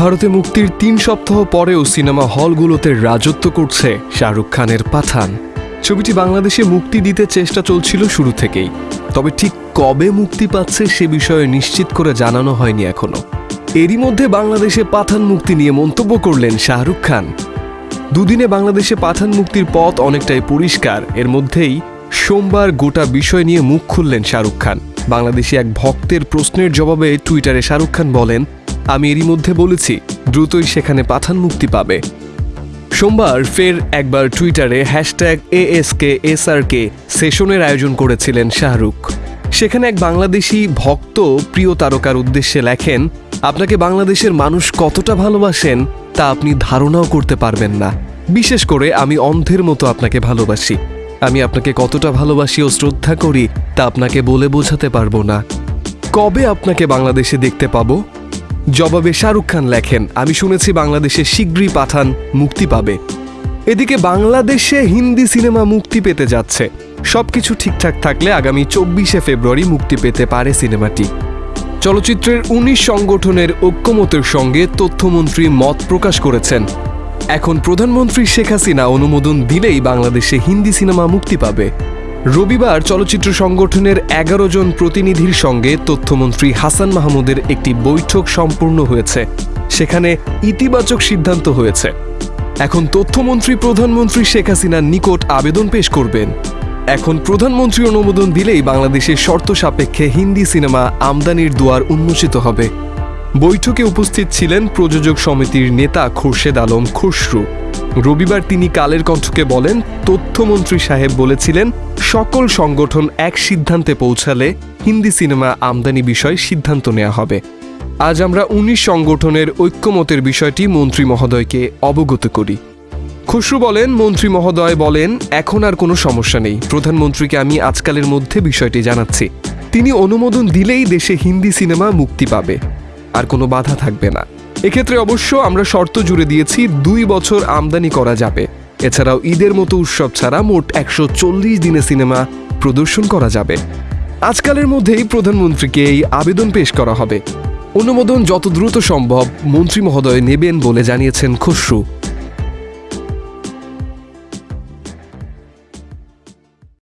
ভারতে মুক্তির তিন সপ্তাহ পরেও সিনেমা হলগুলোতে রাজত্ব করছে শাহরুখ খানের পাঠান। ছবিটি বাংলাদেশে মুক্তি দিতে চেষ্টা চলছিল শুরু থেকেই। তবে ঠিক কবে মুক্তি পাচ্ছে সে বিষয়ে নিশ্চিত করে জানানো হয়নি এখনও। এরই মধ্যে বাংলাদেশে পাঠান মুক্তি নিয়ে মন্তব্য করলেন শাহরুখ খান। দুদিনে বাংলাদেশে পাঠান মুক্তির পথ অনেকটাই পরিষ্কার। এর মধ্যেই সোমবার গোটা বিষয় নিয়ে মুখ খুললেন শাহরুখ খান। বাংলাদেশি এক ভক্তের প্রশ্নের জবাবে টুইটারে শাহরুখ খান বলেন আমি এরই মধ্যে বলেছি, দ্রুতই সেখানে পাঠান মুক্তি পাবে। সোমবার ফের একবার টুইটারে হ্যাশট্যাগ এএসকে, এসআরকে সেশনের আয়োজন করেছিলেন শাহরুখ। সেখানে এক বাংলাদেশি ভক্ত প্রিয় তারকার উদ্দেশ্যে লেখেন, আপনাকে বাংলাদেশের মানুষ কতটা ভালোবাসেন, তা আপনি ধারণাও করতে পারবেন না। বিশেষ করে আমি অন্ধের মতো আপনাকে ভালোবাসি। আমি আপনাকে কতটা ভালোবাসি ও শ্রদ্ধা করি, তা আপনাকে বলে বোঝাতে পারব না। কবে আপনাকে বাংলাদেশে দেখতে পাবো? জবাবে শাহরুখ খান লেখেন, আমি শুনেছি বাংলাদেশে শীঘ্রই পাঠান মুক্তি পাবে। এদিকে বাংলাদেশে হিন্দি সিনেমা মুক্তি পেতে যাচ্ছে। সবকিছু ঠিকঠাক থাকলে আগামী চব্বিশে ফেব্রুয়ারি মুক্তি পেতে পারে সিনেমাটি। চলচ্চিত্রের উনিশ সংগঠনের ঐক্যমতের সঙ্গে তথ্যমন্ত্রী মত প্রকাশ করেছেন। এখন প্রধানমন্ত্রী শেখ হাসিনা অনুমোদন দিলেই বাংলাদেশে হিন্দি সিনেমা মুক্তি পাবে। রবিবার চলচ্চিত্র সংগঠনের এগারো জন প্রতিনিধির সঙ্গে তথ্যমন্ত্রী হাসান মাহমুদের একটি বৈঠক সম্পূর্ণ হয়েছে। সেখানে ইতিবাচক সিদ্ধান্ত হয়েছে। এখন তথ্যমন্ত্রী প্রধানমন্ত্রী শেখ হাসিনার নিকট আবেদন পেশ করবেন। এখন প্রধানমন্ত্রী অনুমোদন দিলেই বাংলাদেশের শর্ত সাপেক্ষে হিন্দি সিনেমা আমদানির দুয়ার উন্মোচিত হবে। বৈঠকে উপস্থিত ছিলেন প্রযোজক সমিতির নেতা খোরশেদ আলম খসরু। রবিবার তিনি কালের কণ্ঠকে বলেন, তথ্যমন্ত্রী সাহেব বলেছিলেন, সকল সংগঠন এক সিদ্ধান্তে পৌঁছালে হিন্দি সিনেমা আমদানি বিষয়ে সিদ্ধান্ত নেওয়া হবে। আজ আমরা উনিশ সংগঠনের ঐক্যমতের বিষয়টি মন্ত্রী মহোদয়কে অবগত করি। খসরু বলেন, মন্ত্রী মহোদয় বলেন, এখন আর কোনো সমস্যা নেই। প্রধানমন্ত্রীকে আমি আজকালের মধ্যে বিষয়টি জানাচ্ছি। তিনি অনুমোদন দিলেই দেশে হিন্দি সিনেমা মুক্তি পাবে। আর কোনো বাধা থাকবে না। এক্ষেত্রে অবশ্য আমরা শর্ত জুড়ে দিয়েছি, দুই বছর আমদানি করা যাবে। এছাড়াও ঈদের মতো উৎসব ছাড়া মোট একশো চল্লিশ দিনে সিনেমা প্রদর্শন করা যাবে। আজকালের মধ্যেই প্রধানমন্ত্রীকে এই আবেদন পেশ করা হবে। অনুমোদন যত দ্রুত সম্ভব মন্ত্রী মহোদয় নেবেন বলে জানিয়েছেন খসরু।